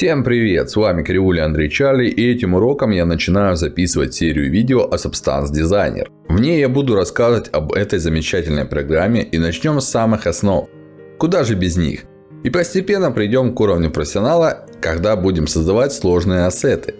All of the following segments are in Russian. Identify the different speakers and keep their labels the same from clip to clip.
Speaker 1: Всем привет, с вами Кривуля Андрей Чарли и этим уроком я начинаю записывать серию видео о Substance Designer. В ней я буду рассказывать об этой замечательной программе и начнем с самых основ. Куда же без них? И постепенно придем к уровню профессионала, когда будем создавать сложные ассеты.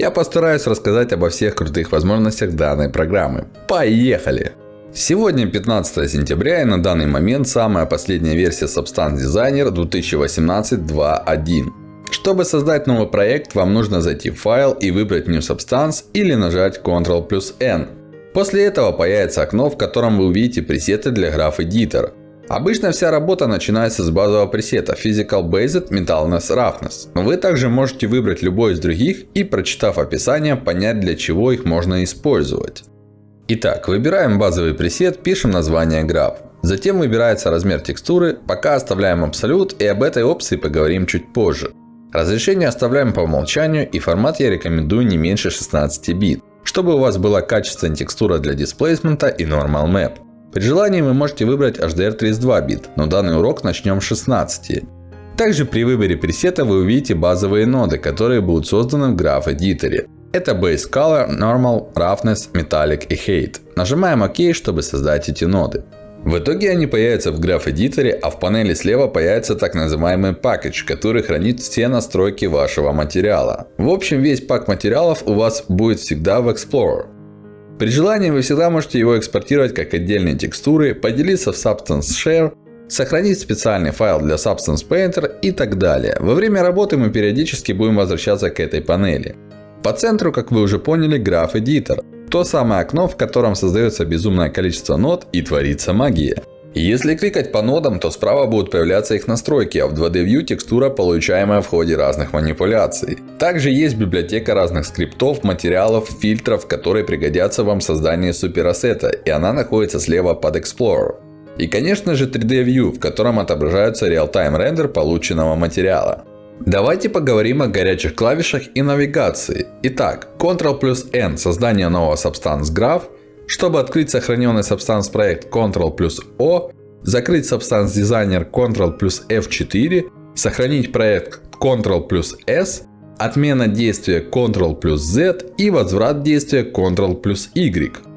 Speaker 1: Я постараюсь рассказать обо всех крутых возможностях данной программы. Поехали! Сегодня 15 сентября и на данный момент самая последняя версия Substance Designer 2018 2.1. Чтобы создать новый проект, вам нужно зайти в файл и выбрать New Substance или нажать Ctrl плюс N. После этого появится окно, в котором вы увидите пресеты для Graph Editor. Обычно вся работа начинается с базового пресета Physical Based Metalness Roughness. Вы также можете выбрать любой из других и, прочитав описание, понять для чего их можно использовать. Итак, выбираем базовый пресет, пишем название Graph. Затем выбирается размер текстуры, пока оставляем абсолют и об этой опции поговорим чуть позже. Разрешение оставляем по умолчанию и формат я рекомендую не меньше 16 бит, чтобы у вас была качественная текстура для дисплейсмента и Normal Map. При желании вы можете выбрать HDR 32 бит, но данный урок начнем с 16. Также при выборе пресета вы увидите базовые ноды, которые будут созданы в Graph Editor. Это Base Color, Normal, Roughness, Metallic и Hate. Нажимаем ОК, чтобы создать эти ноды. В итоге они появятся в Editor, а в панели слева появится так называемый Package, который хранит все настройки вашего материала. В общем, весь пак материалов у вас будет всегда в Explorer. При желании вы всегда можете его экспортировать как отдельные текстуры, поделиться в Substance Share, сохранить специальный файл для Substance Painter и так далее. Во время работы мы периодически будем возвращаться к этой панели. По центру, как вы уже поняли, Editor. То самое окно, в котором создается безумное количество нод и творится магия. Если кликать по нодам, то справа будут появляться их настройки, а в 2D View текстура, получаемая в ходе разных манипуляций. Также есть библиотека разных скриптов, материалов, фильтров, которые пригодятся вам в создании суперассета, и она находится слева под Explorer. И конечно же 3D View, в котором отображается реал-тайм рендер полученного материала. Давайте поговорим о горячих клавишах и навигации. Итак, Ctrl плюс N создание нового Substance Graph. Чтобы открыть сохраненный Substance проект Ctrl плюс O. Закрыть Substance Designer Ctrl плюс F4. Сохранить проект Ctrl плюс S. Отмена действия Ctrl плюс Z и возврат действия Ctrl плюс Y.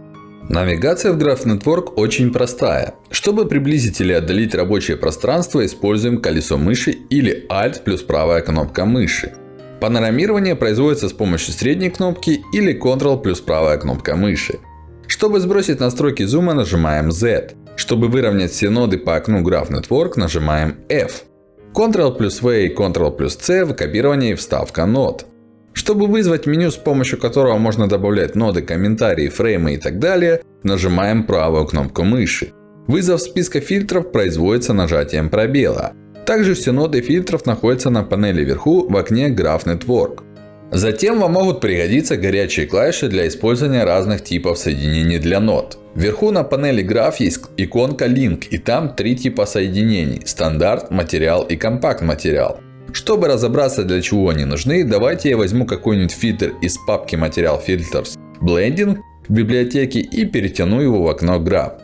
Speaker 1: Навигация в Graph Network очень простая. Чтобы приблизить или отдалить рабочее пространство, используем колесо мыши или Alt плюс правая кнопка мыши. Панорамирование производится с помощью средней кнопки или Ctrl плюс правая кнопка мыши. Чтобы сбросить настройки зума, нажимаем Z. Чтобы выровнять все ноды по окну Graph Network, нажимаем F. Ctrl плюс V и Ctrl плюс C в копировании вставка нод. Чтобы вызвать меню, с помощью которого можно добавлять ноды, комментарии, фреймы и так далее, нажимаем правую кнопку мыши. Вызов списка фильтров производится нажатием пробела. Также все ноды фильтров находятся на панели вверху в окне Graph Network. Затем вам могут пригодиться горячие клавиши для использования разных типов соединений для нод. Вверху на панели Graph есть иконка Link и там три типа соединений. Стандарт, материал и компакт материал. Чтобы разобраться для чего они нужны, давайте я возьму какой-нибудь фильтр из папки Material Filters Blending в библиотеке и перетяну его в окно Graph.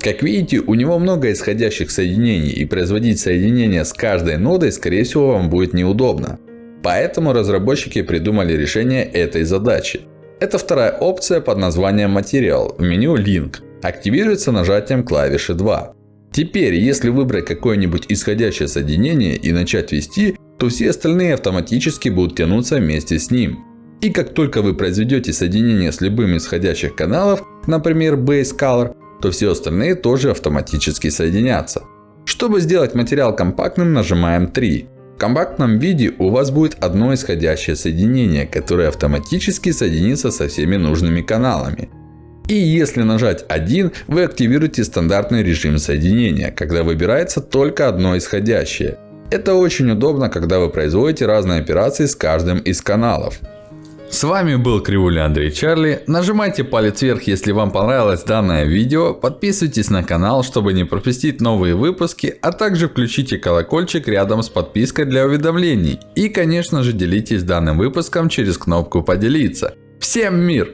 Speaker 1: Как видите, у него много исходящих соединений и производить соединение с каждой нодой скорее всего вам будет неудобно. Поэтому разработчики придумали решение этой задачи. Это вторая опция под названием Material в меню Link. Активируется нажатием клавиши 2. Теперь, если выбрать какое-нибудь исходящее соединение и начать вести, то все остальные автоматически будут тянуться вместе с ним. И как только вы произведете соединение с любым из входящих каналов, например Base Color, то все остальные тоже автоматически соединятся. Чтобы сделать материал компактным, нажимаем 3. В компактном виде у вас будет одно исходящее соединение, которое автоматически соединится со всеми нужными каналами. И если нажать 1, вы активируете стандартный режим соединения, когда выбирается только одно исходящее. Это очень удобно, когда вы производите разные операции с каждым из каналов. С вами был Кривуля Андрей Чарли. Нажимайте палец вверх, если вам понравилось данное видео. Подписывайтесь на канал, чтобы не пропустить новые выпуски. А также включите колокольчик рядом с подпиской для уведомлений. И конечно же делитесь данным выпуском через кнопку поделиться. Всем мир!